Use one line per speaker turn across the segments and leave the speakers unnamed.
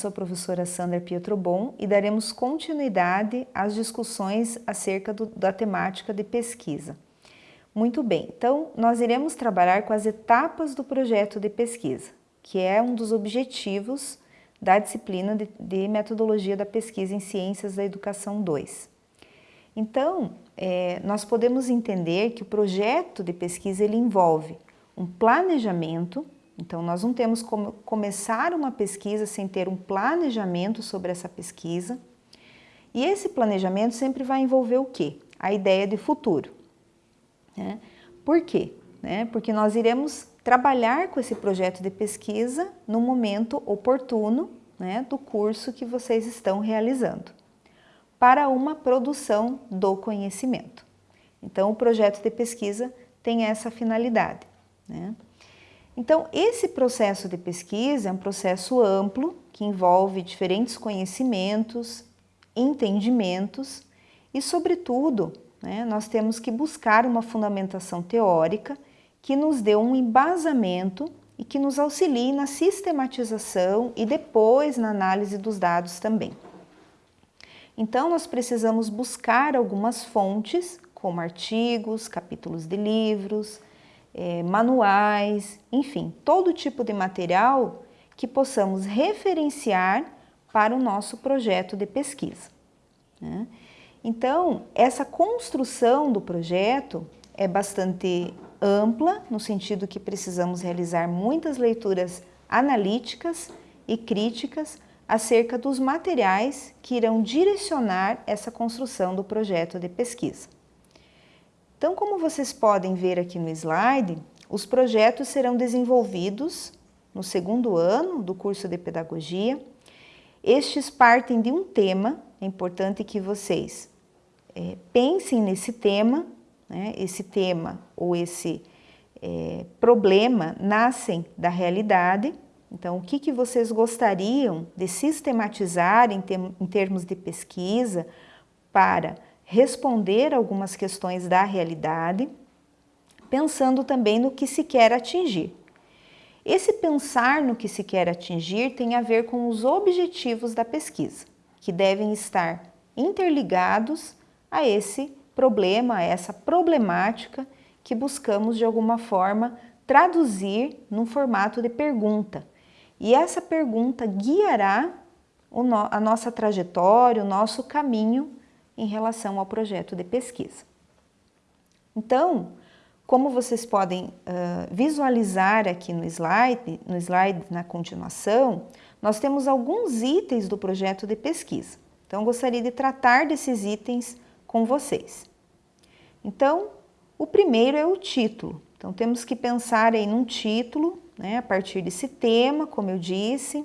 sou a professora Sandra Pietrobon e daremos continuidade às discussões acerca do, da temática de pesquisa. Muito bem, então nós iremos trabalhar com as etapas do projeto de pesquisa, que é um dos objetivos da disciplina de, de Metodologia da Pesquisa em Ciências da Educação 2. Então, é, nós podemos entender que o projeto de pesquisa ele envolve um planejamento, então nós não temos como começar uma pesquisa sem ter um planejamento sobre essa pesquisa, e esse planejamento sempre vai envolver o quê? A ideia de futuro. Né? Por quê? Né? Porque nós iremos trabalhar com esse projeto de pesquisa no momento oportuno né, do curso que vocês estão realizando, para uma produção do conhecimento. Então, o projeto de pesquisa tem essa finalidade. Né? Então, esse processo de pesquisa é um processo amplo, que envolve diferentes conhecimentos, entendimentos e, sobretudo, né, nós temos que buscar uma fundamentação teórica que nos dê um embasamento e que nos auxilie na sistematização e depois na análise dos dados também. Então, nós precisamos buscar algumas fontes, como artigos, capítulos de livros, é, manuais, enfim, todo tipo de material que possamos referenciar para o nosso projeto de pesquisa. Né? Então, essa construção do projeto é bastante ampla, no sentido que precisamos realizar muitas leituras analíticas e críticas acerca dos materiais que irão direcionar essa construção do projeto de pesquisa. Então, como vocês podem ver aqui no slide, os projetos serão desenvolvidos no segundo ano do curso de Pedagogia. Estes partem de um tema, é importante que vocês é, pensem nesse tema, né? esse tema ou esse é, problema nascem da realidade, então o que, que vocês gostariam de sistematizar em, termos de pesquisa para responder algumas questões da realidade, pensando também no que se quer atingir. Esse pensar no que se quer atingir tem a ver com os objetivos da pesquisa, que devem estar interligados a esse problema, a essa problemática que buscamos de alguma forma traduzir num formato de pergunta. E essa pergunta guiará a nossa trajetória, o nosso caminho em relação ao projeto de pesquisa. Então, como vocês podem uh, visualizar aqui no slide, no slide na continuação, nós temos alguns itens do projeto de pesquisa. Então, gostaria de tratar desses itens com vocês. Então, o primeiro é o título. Então, temos que pensar em um título, né, a partir desse tema, como eu disse.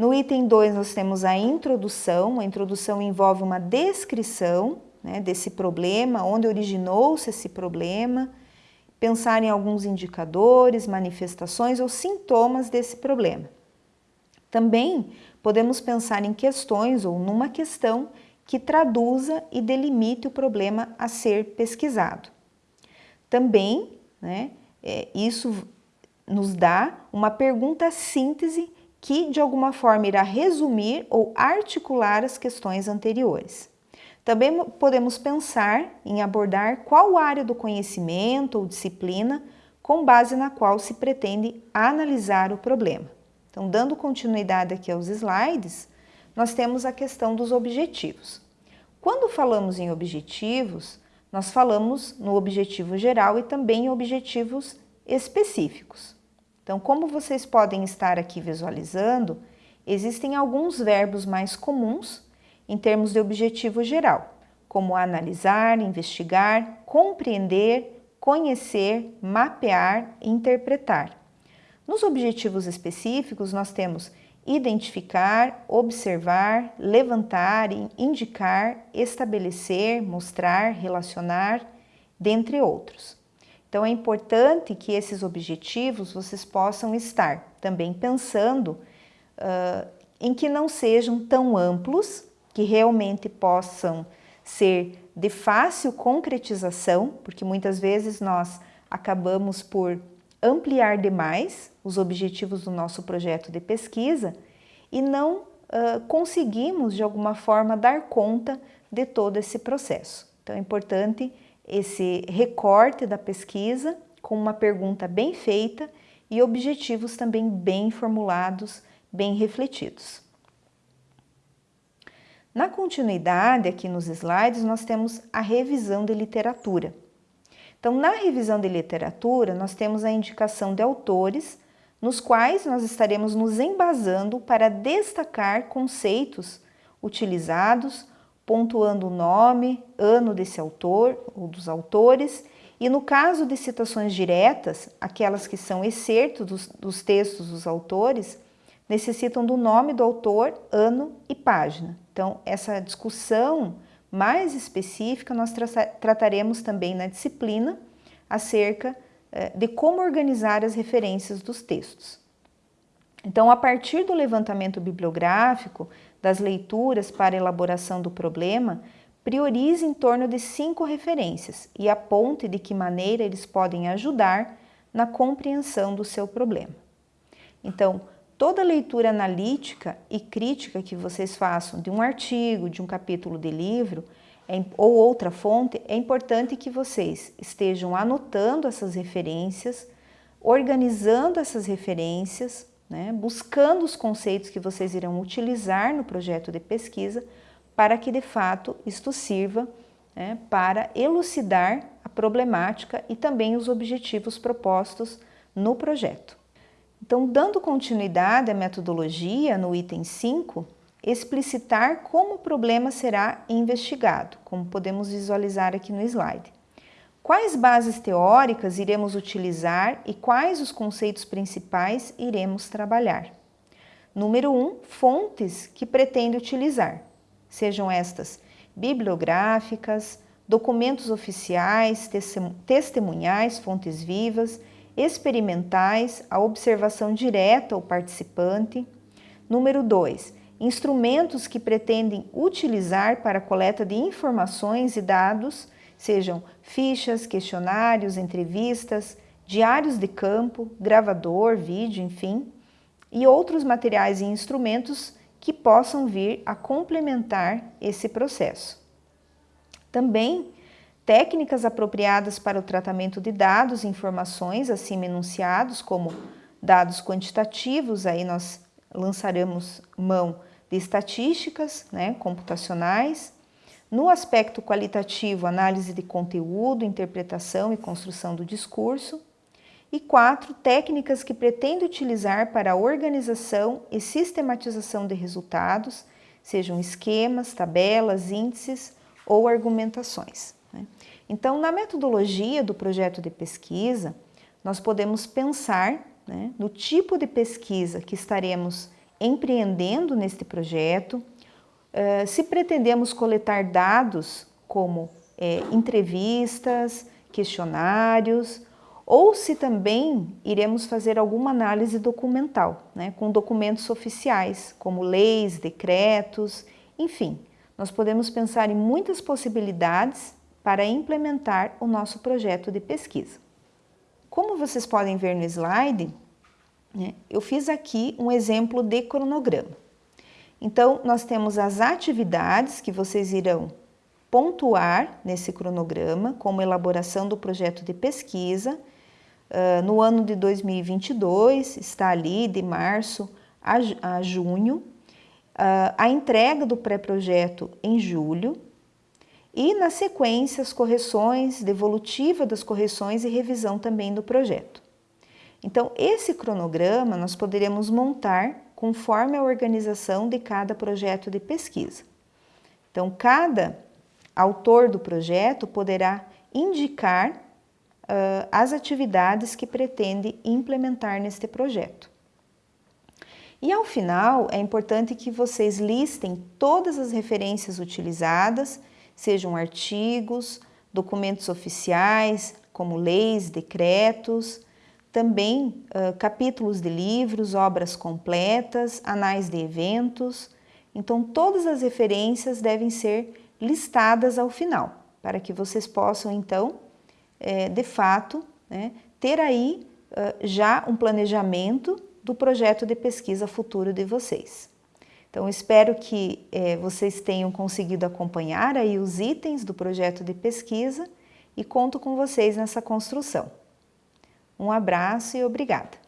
No item 2, nós temos a introdução. A introdução envolve uma descrição né, desse problema, onde originou-se esse problema, pensar em alguns indicadores, manifestações ou sintomas desse problema. Também podemos pensar em questões ou numa questão que traduza e delimite o problema a ser pesquisado. Também, né, é, isso nos dá uma pergunta síntese que, de alguma forma, irá resumir ou articular as questões anteriores. Também podemos pensar em abordar qual área do conhecimento ou disciplina com base na qual se pretende analisar o problema. Então, dando continuidade aqui aos slides, nós temos a questão dos objetivos. Quando falamos em objetivos, nós falamos no objetivo geral e também em objetivos específicos. Então, como vocês podem estar aqui visualizando, existem alguns verbos mais comuns em termos de objetivo geral, como analisar, investigar, compreender, conhecer, mapear interpretar. Nos objetivos específicos, nós temos identificar, observar, levantar, indicar, estabelecer, mostrar, relacionar, dentre outros. Então é importante que esses objetivos vocês possam estar também pensando uh, em que não sejam tão amplos, que realmente possam ser de fácil concretização, porque muitas vezes nós acabamos por ampliar demais os objetivos do nosso projeto de pesquisa e não uh, conseguimos de alguma forma dar conta de todo esse processo. Então é importante esse recorte da pesquisa com uma pergunta bem feita e objetivos também bem formulados, bem refletidos. Na continuidade, aqui nos slides, nós temos a revisão de literatura. Então, na revisão de literatura, nós temos a indicação de autores, nos quais nós estaremos nos embasando para destacar conceitos utilizados, pontuando o nome, ano desse autor ou dos autores, e no caso de citações diretas, aquelas que são excertos dos, dos textos dos autores, necessitam do nome do autor, ano e página. Então, essa discussão mais específica, nós tra trataremos também na disciplina acerca eh, de como organizar as referências dos textos. Então, a partir do levantamento bibliográfico, das leituras para elaboração do problema, priorize em torno de cinco referências e aponte de que maneira eles podem ajudar na compreensão do seu problema. Então, toda leitura analítica e crítica que vocês façam de um artigo, de um capítulo de livro é, ou outra fonte, é importante que vocês estejam anotando essas referências, organizando essas referências, né, buscando os conceitos que vocês irão utilizar no projeto de pesquisa para que de fato isto sirva né, para elucidar a problemática e também os objetivos propostos no projeto. Então, dando continuidade à metodologia no item 5, explicitar como o problema será investigado, como podemos visualizar aqui no slide. Quais bases teóricas iremos utilizar e quais os conceitos principais iremos trabalhar? Número 1, um, fontes que pretende utilizar, sejam estas bibliográficas, documentos oficiais, testemunhais, fontes vivas, experimentais, a observação direta ao participante. Número 2, instrumentos que pretendem utilizar para a coleta de informações e dados, sejam fichas, questionários, entrevistas, diários de campo, gravador, vídeo, enfim, e outros materiais e instrumentos que possam vir a complementar esse processo. Também técnicas apropriadas para o tratamento de dados e informações acima enunciados, como dados quantitativos, aí nós lançaremos mão de estatísticas né, computacionais, no aspecto qualitativo, análise de conteúdo, interpretação e construção do discurso, e quatro, técnicas que pretende utilizar para a organização e sistematização de resultados, sejam esquemas, tabelas, índices ou argumentações. Né? Então, na metodologia do projeto de pesquisa, nós podemos pensar né, no tipo de pesquisa que estaremos empreendendo neste projeto, uh, se pretendemos coletar dados como é, entrevistas, questionários, ou se também iremos fazer alguma análise documental, né, com documentos oficiais, como leis, decretos, enfim. Nós podemos pensar em muitas possibilidades para implementar o nosso projeto de pesquisa. Como vocês podem ver no slide, né, eu fiz aqui um exemplo de cronograma. Então, nós temos as atividades que vocês irão pontuar nesse cronograma, como elaboração do projeto de pesquisa. Uh, no ano de 2022, está ali de março a, a junho, uh, a entrega do pré-projeto em julho, e na sequência as correções, devolutiva das correções e revisão também do projeto. Então, esse cronograma nós poderemos montar conforme a organização de cada projeto de pesquisa. Então, cada autor do projeto poderá indicar uh, as atividades que pretende implementar neste projeto. E ao final, é importante que vocês listem todas as referências utilizadas sejam artigos, documentos oficiais, como leis, decretos, também uh, capítulos de livros, obras completas, anais de eventos. Então, todas as referências devem ser listadas ao final, para que vocês possam, então, é, de fato, né, ter aí uh, já um planejamento do projeto de pesquisa futuro de vocês. Então, espero que é, vocês tenham conseguido acompanhar aí os itens do projeto de pesquisa e conto com vocês nessa construção. Um abraço e obrigada!